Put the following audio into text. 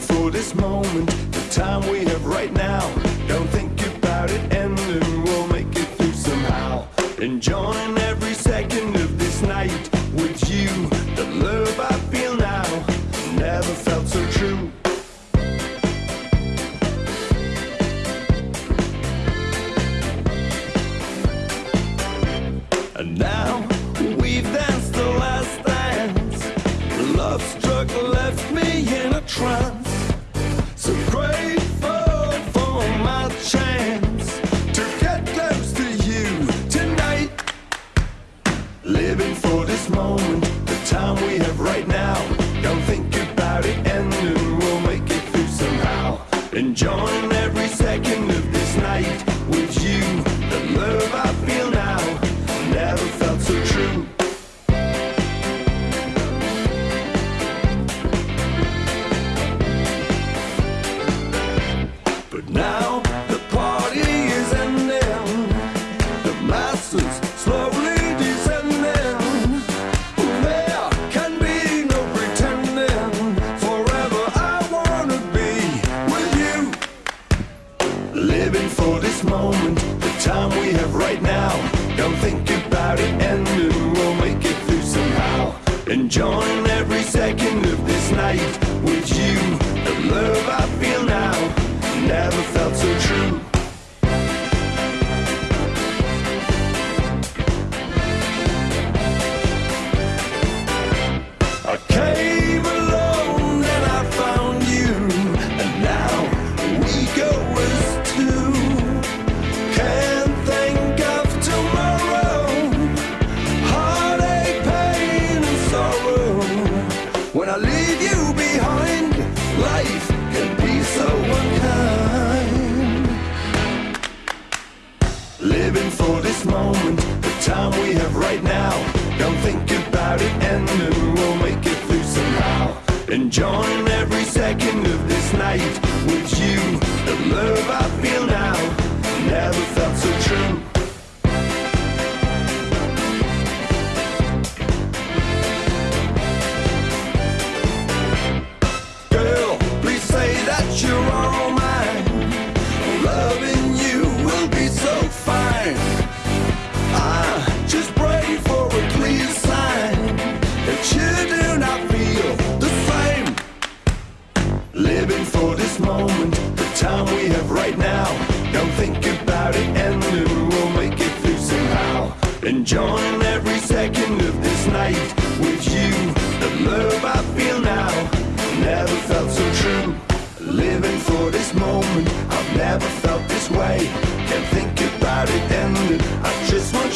for this moment, the time we have right now. Don't think about it ending, we'll make it through somehow. Enjoying every second of this night with you. The love I feel now never felt so true. And now we've trance. So grateful for my chance to get close to you tonight. Living for this moment, the time we have right now. Don't think about it we'll make it through somehow. Enjoying the time we have right now. Don't think about it ending, we'll make it through somehow. Enjoying every second of this night with you. The love I feel now never felt so true. I leave you behind, life can be so unkind. Living for this moment, the time we have right now. Don't think about it ending, we'll make it through somehow. Enjoying fine. I ah, just pray for a clear sign that you do not feel the same. Living for this moment, the time we have right now. Don't think about it ending, we'll make it through somehow. Enjoying every second of this night with you. The love I feel now never felt so true. Living for this moment, I've never felt this way. every ten. I just want